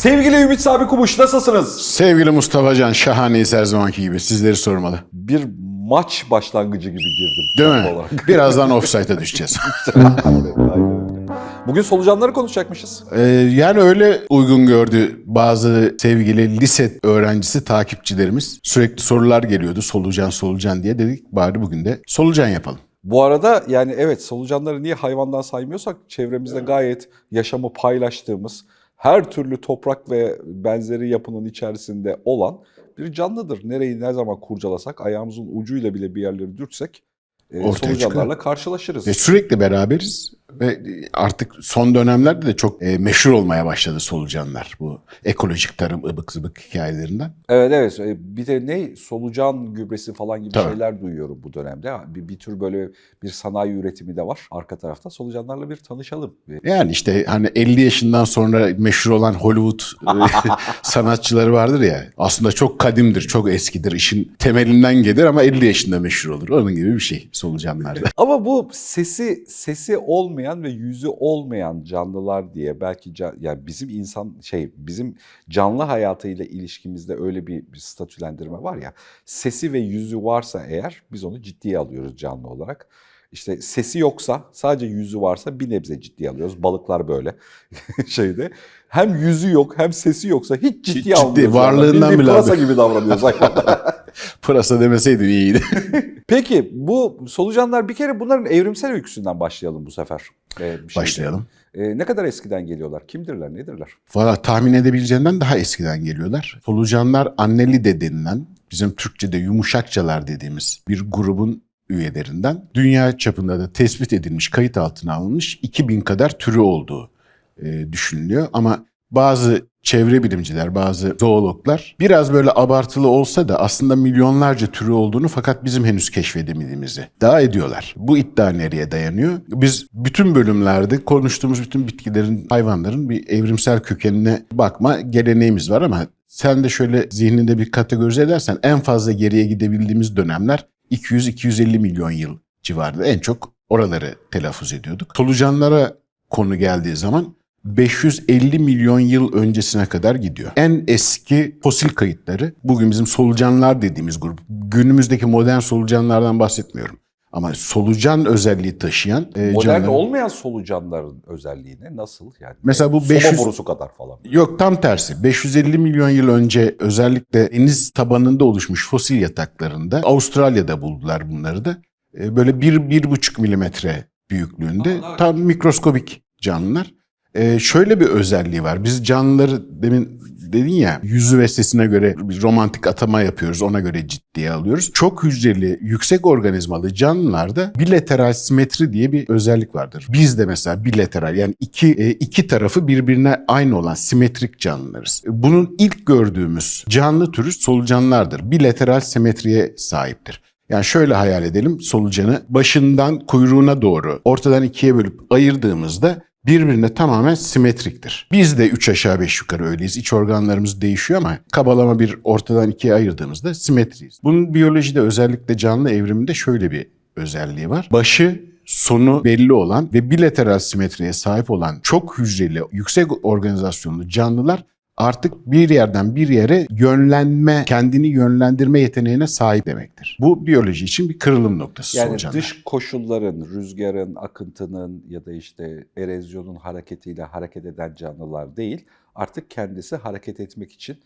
Sevgili Ümit Sabi Kumuş nasılsınız? Sevgili Mustafa Can, şahaneyiz her zamanki gibi. Sizleri sormalı. Bir maç başlangıcı gibi girdim. Değil mi? olarak. Birazdan offside'a düşeceğiz. Aynen, aynen öyle. Bugün solucanları konuşacakmışız. Ee, yani öyle uygun gördü bazı sevgili lise öğrencisi takipçilerimiz. Sürekli sorular geliyordu solucan solucan diye dedik bari bugün de solucan yapalım. Bu arada yani evet solucanları niye hayvandan saymıyorsak çevremizde gayet yaşamı paylaştığımız her türlü toprak ve benzeri yapının içerisinde olan bir canlıdır. Nereyi ne zaman kurcalasak ayağımızın ucuyla bile bir yerleri dürtsek e, Ortaya solucanlarla karşılaşırız. Ve sürekli beraberiz ve artık son dönemlerde de çok e, meşhur olmaya başladı solucanlar. Bu ekolojik tarım ıbık zıbık hikayelerinden. Evet evet E, bir de ne solucan gübresi falan gibi Tabii. şeyler duyuyorum bu dönemde. Bir, bir tür böyle bir sanayi üretimi de var arka tarafta. Solucanlarla bir tanışalım. Bir- Yani işte hani 50 yaşından sonra meşhur olan Hollywood e, sanatçıları vardır ya. Aslında çok kadimdir, çok eskidir. işin temelinden gelir ama 50 yaşında meşhur olur. Onun gibi bir şey solucanlarda. Ama bu sesi sesi olmayan ve yüzü olmayan canlılar diye belki can, yani bizim insan şey bizim canlı hayatıyla ilişkimizde öyle bir, bir statülendirme var ya. Sesi ve yüzü varsa eğer biz onu ciddiye alıyoruz canlı olarak. İşte sesi yoksa sadece yüzü varsa bir nebze ciddiye alıyoruz. Balıklar böyle şeyde. Hem yüzü yok hem sesi yoksa hiç ciddiye ciddi, almıyoruz. varlığından Bildiğin bile gibi davranıyoruz. Pırasa demeseydim iyiydi. Peki bu solucanlar bir kere bunların evrimsel öyküsünden başlayalım bu sefer. Ee, bir. Başlayalım. Ee, ne kadar eskiden geliyorlar? Kimdirler, nedirler? Valla tahmin edebileceğinden daha eskiden geliyorlar. Solucanlar annelide denilen, bizim Türkçe'de yumuşakçalar dediğimiz bir grubun üyelerinden. Dünya çapında da tespit edilmiş, kayıt altına alınmış 2000 kadar türü olduğu e, düşünülüyor. Ama bazı çevre bilimciler, bazı zoologlar biraz böyle abartılı olsa da aslında milyonlarca türü olduğunu fakat bizim henüz keşfedemediğimizi iddia ediyorlar. Bu iddia nereye dayanıyor? Biz bütün bölümlerde konuştuğumuz bütün bitkilerin, hayvanların bir evrimsel kökenine bakma geleneğimiz var ama sen de şöyle zihninde bir kategorize edersen en fazla geriye gidebildiğimiz dönemler 200-250 milyon yıl civarında en çok oraları telaffuz ediyorduk. Solucanlara konu geldiği zaman 550 milyon yıl öncesine kadar gidiyor. En eski fosil kayıtları bugün bizim solucanlar dediğimiz grup. Günümüzdeki modern solucanlardan bahsetmiyorum. Ama solucan özelliği taşıyan e, Modern canlılar- olmayan solucanların özelliğine nasıl? Yani Mesela bu Soba 500 borusu kadar falan. Yok tam tersi. 550 milyon yıl önce özellikle deniz tabanında oluşmuş fosil yataklarında Avustralya'da buldular bunları da. E, Böyle 1-1,5 milimetre büyüklüğünde Aa, tam mikroskobik canlılar. E, şöyle bir özelliği var. Biz canlıları demin dedin ya yüzü ve sesine göre bir romantik atama yapıyoruz. Ona göre ciddiye alıyoruz. Çok hücreli, yüksek organizmalı canlılarda bilateral simetri diye bir özellik vardır. Biz de mesela bilateral yani iki e, iki tarafı birbirine aynı olan simetrik canlılarız. Bunun ilk gördüğümüz canlı türü solucanlardır. Bilateral simetriye sahiptir. Yani şöyle hayal edelim solucanı başından kuyruğuna doğru ortadan ikiye bölüp ayırdığımızda birbirine tamamen simetriktir. Biz de üç aşağı beş yukarı öyleyiz. İç organlarımız değişiyor ama kabalama bir ortadan ikiye ayırdığımızda simetriyiz. Bunun biyolojide özellikle canlı evriminde şöyle bir özelliği var. Başı sonu belli olan ve bilateral simetriye sahip olan çok hücreli, yüksek organizasyonlu canlılar artık bir yerden bir yere yönlenme, kendini yönlendirme yeteneğine sahip demektir. Bu biyoloji için bir kırılım noktası Yani solucanlar. dış koşulların, rüzgarın, akıntının ya da işte erozyonun hareketiyle hareket eden canlılar değil, artık kendisi hareket etmek için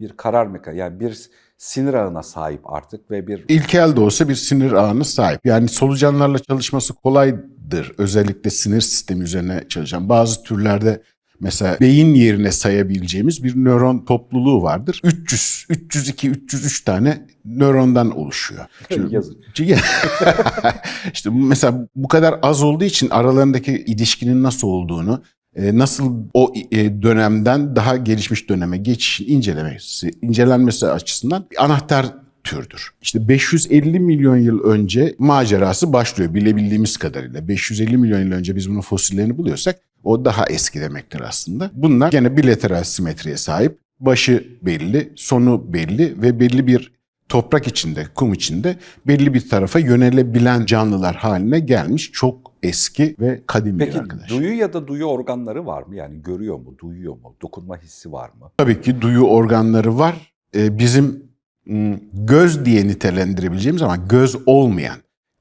bir karar mekanizması, yani bir sinir ağına sahip artık ve bir İlkel de olsa bir sinir ağına sahip. Yani solucanlarla çalışması kolaydır. Özellikle sinir sistemi üzerine çalışan. Bazı türlerde mesela beyin yerine sayabileceğimiz bir nöron topluluğu vardır. 300, 302, 303 tane nörondan oluşuyor. Şimdi- Yazık. işte mesela bu kadar az olduğu için aralarındaki ilişkinin nasıl olduğunu, e, nasıl o e, dönemden daha gelişmiş döneme geçişin incelemesi, incelenmesi açısından bir anahtar türdür. İşte 550 milyon yıl önce macerası başlıyor bilebildiğimiz kadarıyla. 550 milyon yıl önce biz bunun fosillerini buluyorsak o daha eski demektir aslında. Bunlar gene bilateral simetriye sahip. Başı belli, sonu belli ve belli bir toprak içinde, kum içinde belli bir tarafa yönelebilen canlılar haline gelmiş çok eski ve kadim bir Peki arkadaş. duyu ya da duyu organları var mı? Yani görüyor mu, duyuyor mu, dokunma hissi var mı? Tabii ki duyu organları var. Ee, bizim m, göz diye nitelendirebileceğimiz ama göz olmayan,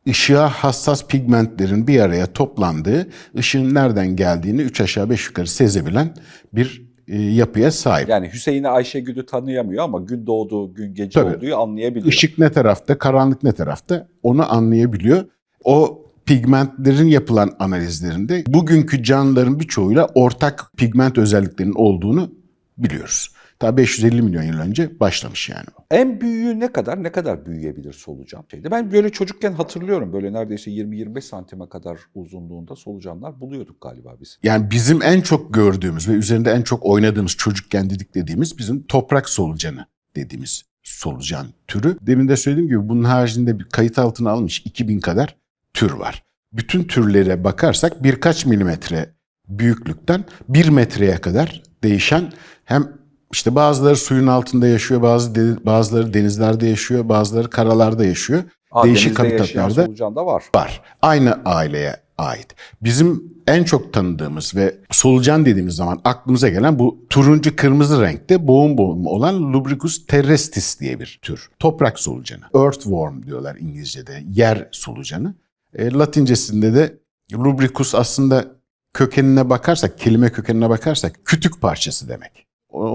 ışığa hassas pigmentlerin bir araya toplandığı, ışığın nereden geldiğini üç aşağı beş yukarı sezebilen bir e, yapıya sahip. Yani Hüseyin'i Ayşegül'ü tanıyamıyor ama gün doğduğu, gün gece Tabii. olduğu anlayabiliyor. Işık ne tarafta, karanlık ne tarafta onu anlayabiliyor. O pigmentlerin yapılan analizlerinde bugünkü canlıların birçoğuyla ortak pigment özelliklerinin olduğunu biliyoruz. Ta 550 milyon yıl önce başlamış yani. En büyüğü ne kadar, ne kadar büyüyebilir solucan? Şeyde. Ben böyle çocukken hatırlıyorum böyle neredeyse 20-25 santime kadar uzunluğunda solucanlar buluyorduk galiba biz. Yani bizim en çok gördüğümüz ve üzerinde en çok oynadığımız çocukken dedik dediğimiz bizim toprak solucanı dediğimiz solucan türü. Demin de söylediğim gibi bunun haricinde bir kayıt altına alınmış 2000 kadar tür var. Bütün türlere bakarsak birkaç milimetre büyüklükten bir metreye kadar değişen hem işte bazıları suyun altında yaşıyor, bazı de- bazıları denizlerde yaşıyor, bazıları karalarda yaşıyor. Aa, Değişik habitatlarda da var. var. Aynı aileye ait. Bizim en çok tanıdığımız ve solucan dediğimiz zaman aklımıza gelen bu turuncu kırmızı renkte boğum boğum olan Lubricus terrestris diye bir tür. Toprak solucanı. Earthworm diyorlar İngilizce'de. Yer solucanı. E, Latincesinde de Lubricus aslında kökenine bakarsak, kelime kökenine bakarsak kütük parçası demek.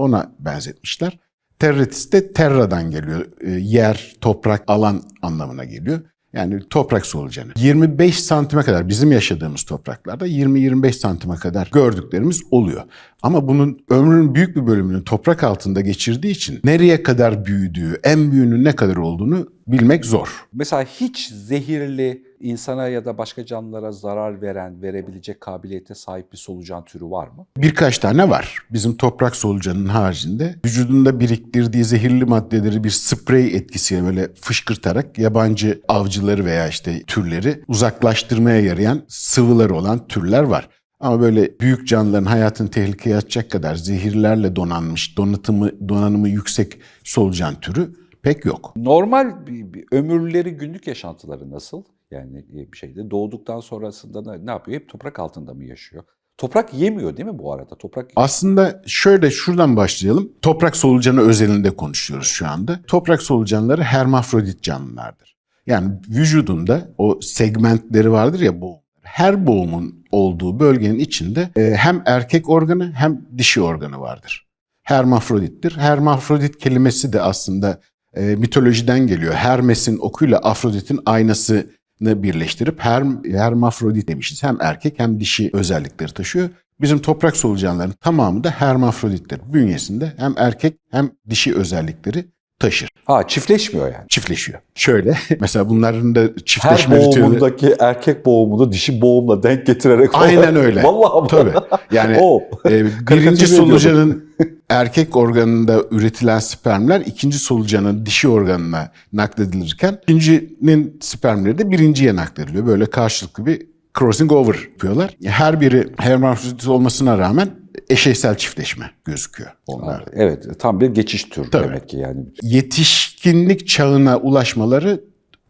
Ona benzetmişler. Terretis de terradan geliyor. E, yer, toprak, alan anlamına geliyor. Yani toprak solucanı. 25 santime kadar bizim yaşadığımız topraklarda 20-25 santime kadar gördüklerimiz oluyor. Ama bunun ömrünün büyük bir bölümünü toprak altında geçirdiği için nereye kadar büyüdüğü, en büyüğünün ne kadar olduğunu bilmek zor. Mesela hiç zehirli insana ya da başka canlılara zarar veren, verebilecek kabiliyete sahip bir solucan türü var mı? Birkaç tane var. Bizim toprak solucanının haricinde vücudunda biriktirdiği zehirli maddeleri bir sprey etkisiyle böyle fışkırtarak yabancı avcıları veya işte türleri uzaklaştırmaya yarayan sıvıları olan türler var. Ama böyle büyük canlıların hayatını tehlikeye atacak kadar zehirlerle donanmış, donatımı, donanımı yüksek solucan türü pek yok. Normal bir, bir ömürleri, günlük yaşantıları nasıl? Yani bir şeyde doğduktan sonrasında ne, yapıyor? Hep toprak altında mı yaşıyor? Toprak yemiyor değil mi bu arada? Toprak Aslında şöyle şuradan başlayalım. Toprak solucanı özelinde konuşuyoruz şu anda. Toprak solucanları hermafrodit canlılardır. Yani vücudunda o segmentleri vardır ya boğum. Her boğumun olduğu bölgenin içinde e, hem erkek organı hem dişi organı vardır. Hermafrodittir. Hermafrodit kelimesi de aslında e, mitolojiden geliyor. Hermes'in okuyla Afrodit'in aynasını birleştirip her, hermafrodit demişiz. Hem erkek hem dişi özellikleri taşıyor. Bizim toprak solucanların tamamı da hermafrodittir. Bünyesinde hem erkek hem dişi özellikleri taşır. ha çiftleşmiyor yani. Çiftleşiyor. Şöyle mesela bunların da Her çiftleşme ritüeli... boğumundaki erkek boğumunu dişi boğumla denk getirerek Aynen öyle. Vallahi? Tabii. Yani e, birinci solucanın erkek organında üretilen spermler ikinci solucanın dişi organına nakledilirken ikincinin spermleri de birinciye naklediliyor. Böyle karşılıklı bir crossing over yapıyorlar. Her biri hermafrodit olmasına rağmen eşeysel çiftleşme gözüküyor onlarda. Evet, tam bir geçiş türü Tabii. demek ki yani. Yetişkinlik çağına ulaşmaları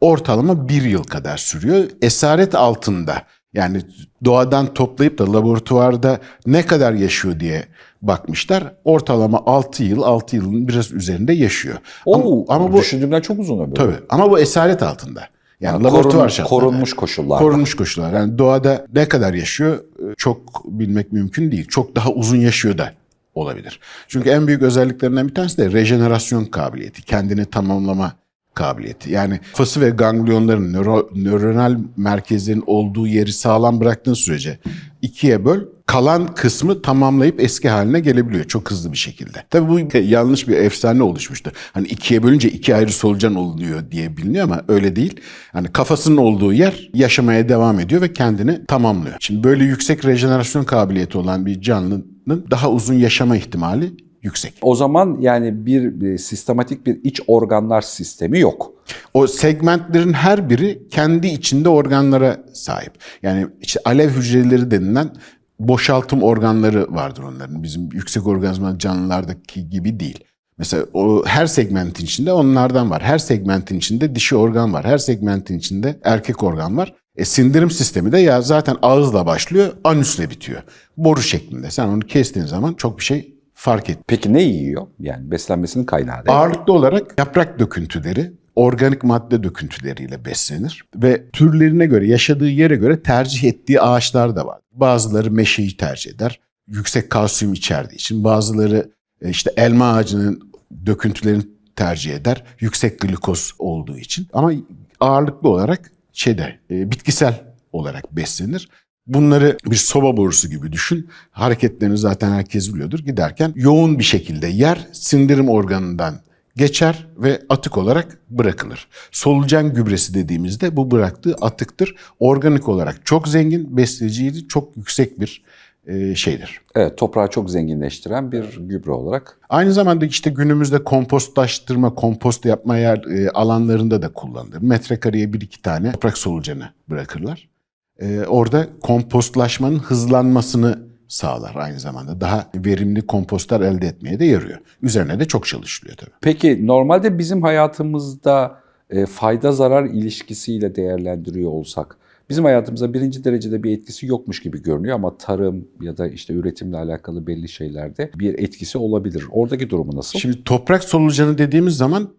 ortalama bir yıl kadar sürüyor. Esaret altında yani doğadan toplayıp da laboratuvarda ne kadar yaşıyor diye bakmışlar. Ortalama 6 yıl, 6 yılın biraz üzerinde yaşıyor. Oo, ama, ama bu düşündüğümden çok uzun ömür. tabii ama bu esaret altında. Yani, Yani laboratuvar şartlarında. korunmuş koşullarda. Korunmuş koşullar. Yani doğada ne kadar yaşıyor e, çok bilmek mümkün değil. Çok daha uzun yaşıyor da olabilir. Çünkü en büyük özelliklerinden bir tanesi de rejenerasyon kabiliyeti. Kendini tamamlama kabiliyeti. Yani fası ve ganglionların, nöro, nöronal merkezlerin olduğu yeri sağlam bıraktığın sürece ikiye böl, kalan kısmı tamamlayıp eski haline gelebiliyor çok hızlı bir şekilde. Tabii bu yanlış bir efsane oluşmuştu. Hani ikiye bölünce iki ayrı solucan oluyor diye biliniyor ama öyle değil. Hani kafasının olduğu yer yaşamaya devam ediyor ve kendini tamamlıyor. Şimdi böyle yüksek rejenerasyon kabiliyeti olan bir canlının daha uzun yaşama ihtimali yüksek. O zaman yani bir, bir sistematik bir iç organlar sistemi yok. O segmentlerin her biri kendi içinde organlara sahip. Yani işte alev hücreleri denilen boşaltım organları vardır onların. Bizim yüksek organizma canlılardaki gibi değil. Mesela o her segmentin içinde onlardan var. Her segmentin içinde dişi organ var. Her segmentin içinde erkek organ var. E, sindirim sistemi de ya zaten ağızla başlıyor, anüsle bitiyor. Boru şeklinde. Sen onu kestiğin zaman çok bir şey fark et. Peki ne yiyor? Yani beslenmesinin kaynağı ne? Ağırlıklı olarak yaprak döküntüleri, organik madde döküntüleriyle beslenir ve türlerine göre, yaşadığı yere göre tercih ettiği ağaçlar da var. Bazıları meşeyi tercih eder, yüksek kalsiyum içerdiği için. Bazıları e, işte elma ağacının döküntülerini tercih eder, yüksek glikoz olduğu için. Ama ağırlıklı olarak şeyde e, bitkisel olarak beslenir. Bunları bir soba borusu gibi düşün. Hareketlerini zaten herkes biliyordur. Giderken yoğun bir şekilde yer sindirim organından geçer ve atık olarak bırakılır. Solucan gübresi dediğimizde bu bıraktığı atıktır. Organik olarak çok zengin, besleyiciliği çok yüksek bir e, şeydir. Evet, toprağı çok zenginleştiren bir gübre olarak. Aynı zamanda işte günümüzde kompostlaştırma, kompost yapma yer e, alanlarında da kullanılır. Metrekareye bir iki tane toprak solucanı bırakırlar. E, orada kompostlaşmanın hızlanmasını sağlar aynı zamanda. Daha verimli kompostlar elde etmeye de yarıyor. Üzerine de çok çalışılıyor tabii. Peki normalde bizim hayatımızda e, fayda zarar ilişkisiyle değerlendiriyor olsak bizim hayatımıza birinci derecede bir etkisi yokmuş gibi görünüyor ama tarım ya da işte üretimle alakalı belli şeylerde bir etkisi olabilir. Oradaki durumu nasıl? Şimdi toprak solucanı dediğimiz zaman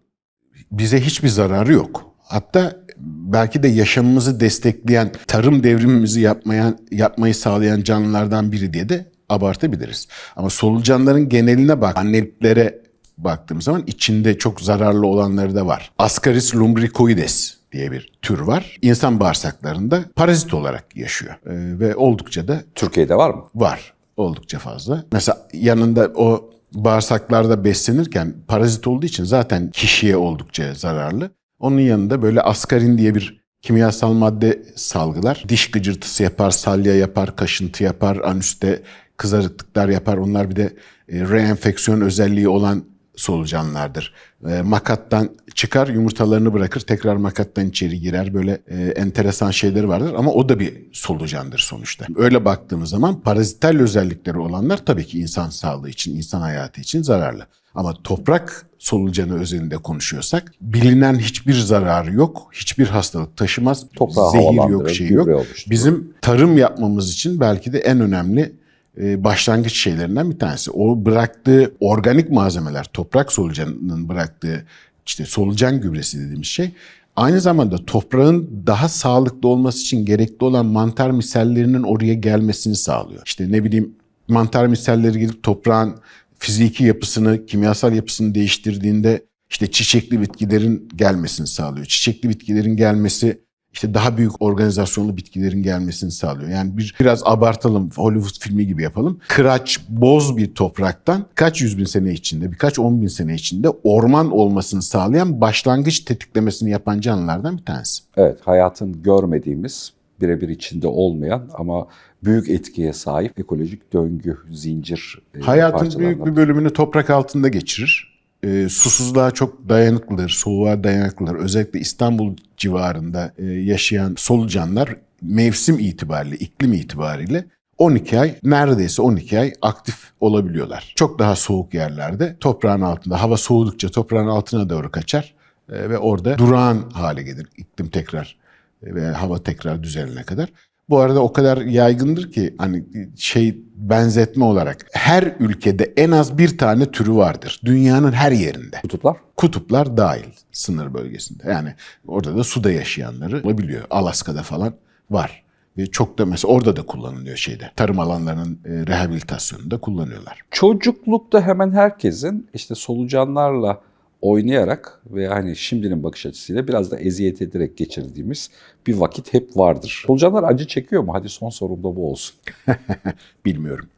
bize hiçbir zararı yok. Hatta belki de yaşamımızı destekleyen, tarım devrimimizi yapmayan, yapmayı sağlayan canlılardan biri diye de abartabiliriz. Ama solucanların geneline bak, anneliklere baktığım zaman içinde çok zararlı olanları da var. Ascaris lumbricoides diye bir tür var. İnsan bağırsaklarında parazit olarak yaşıyor. Ee, ve oldukça da Türkiye'de var mı? var. Oldukça fazla. Mesela yanında o bağırsaklarda beslenirken parazit olduğu için zaten kişiye oldukça zararlı. Onun yanında böyle askarin diye bir kimyasal madde salgılar. Diş gıcırtısı yapar, salya yapar, kaşıntı yapar, anüste kızarıklıklar yapar. Onlar bir de e, reenfeksiyon özelliği olan solucanlardır. E, makattan çıkar, yumurtalarını bırakır, tekrar makattan içeri girer. Böyle e, enteresan şeyleri vardır ama o da bir solucandır sonuçta. Öyle baktığımız zaman parazital özellikleri olanlar tabii ki insan sağlığı için, insan hayatı için zararlı. Ama toprak solucanı özelinde konuşuyorsak bilinen hiçbir zararı yok, hiçbir hastalık taşımaz, Toprağı zehir yok, şey yok. Bizim tarım yapmamız için belki de en önemli e, başlangıç şeylerinden bir tanesi. O bıraktığı organik malzemeler, toprak solucanının bıraktığı işte solucan gübresi dediğimiz şey aynı zamanda toprağın daha sağlıklı olması için gerekli olan mantar misallerinin oraya gelmesini sağlıyor. İşte ne bileyim mantar misalleri gidip toprağın fiziki yapısını, kimyasal yapısını değiştirdiğinde işte çiçekli bitkilerin gelmesini sağlıyor. Çiçekli bitkilerin gelmesi işte daha büyük organizasyonlu bitkilerin gelmesini sağlıyor. Yani bir biraz abartalım Hollywood filmi gibi yapalım. Kıraç, boz bir topraktan kaç yüz bin sene içinde, birkaç on bin sene içinde orman olmasını sağlayan başlangıç tetiklemesini yapan canlılardan bir tanesi. Evet, hayatın görmediğimiz, birebir içinde olmayan ama büyük etkiye sahip ekolojik döngü, zincir e, Hayatın büyük bir bölümünü toprak altında geçirir. Ee, susuzluğa çok dayanıklıdır, soğuğa dayanıklıdır. Özellikle İstanbul civarında e, yaşayan solucanlar mevsim itibariyle, iklim itibariyle 12 ay, neredeyse 12 ay aktif olabiliyorlar. Çok daha soğuk yerlerde toprağın altında, hava soğudukça toprağın altına doğru kaçar e, ve orada durağan hale gelir iklim tekrar e, ve hava tekrar düzelene kadar. Bu arada o kadar yaygındır ki hani şey benzetme olarak her ülkede en az bir tane türü vardır. Dünyanın her yerinde. Kutuplar. Kutuplar dahil sınır bölgesinde. Yani orada da suda yaşayanları olabiliyor. Alaska'da falan var. Ve çok da mesela orada da kullanılıyor şeyde. Tarım alanlarının e, rehabilitasyonunda kullanıyorlar. Çocuklukta hemen herkesin işte solucanlarla oynayarak ve hani şimdinin bakış açısıyla biraz da eziyet ederek geçirdiğimiz bir vakit hep vardır. Solucanlar acı çekiyor mu? Hadi son sorum da bu olsun. Bilmiyorum.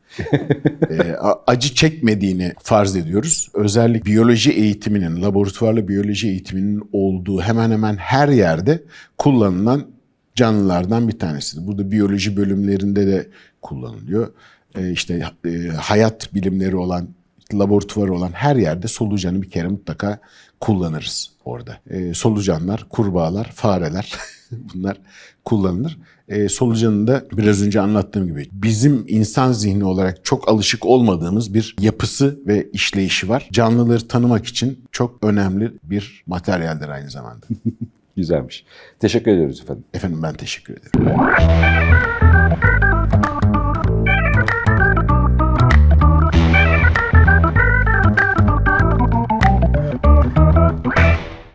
E, acı çekmediğini farz ediyoruz. Özellikle biyoloji eğitiminin, laboratuvarlı biyoloji eğitiminin olduğu hemen hemen her yerde kullanılan canlılardan bir tanesidir. Burada biyoloji bölümlerinde de kullanılıyor. E, işte e, hayat bilimleri olan, laboratuvarı olan her yerde solucanı bir kere mutlaka kullanırız orada. E, solucanlar, kurbağalar, fareler bunlar kullanılır. E, solucanın da biraz önce anlattığım gibi bizim insan zihni olarak çok alışık olmadığımız bir yapısı ve işleyişi var. Canlıları tanımak için çok önemli bir materyaldir aynı zamanda. Güzelmiş. Teşekkür ediyoruz efendim. Efendim ben teşekkür ederim.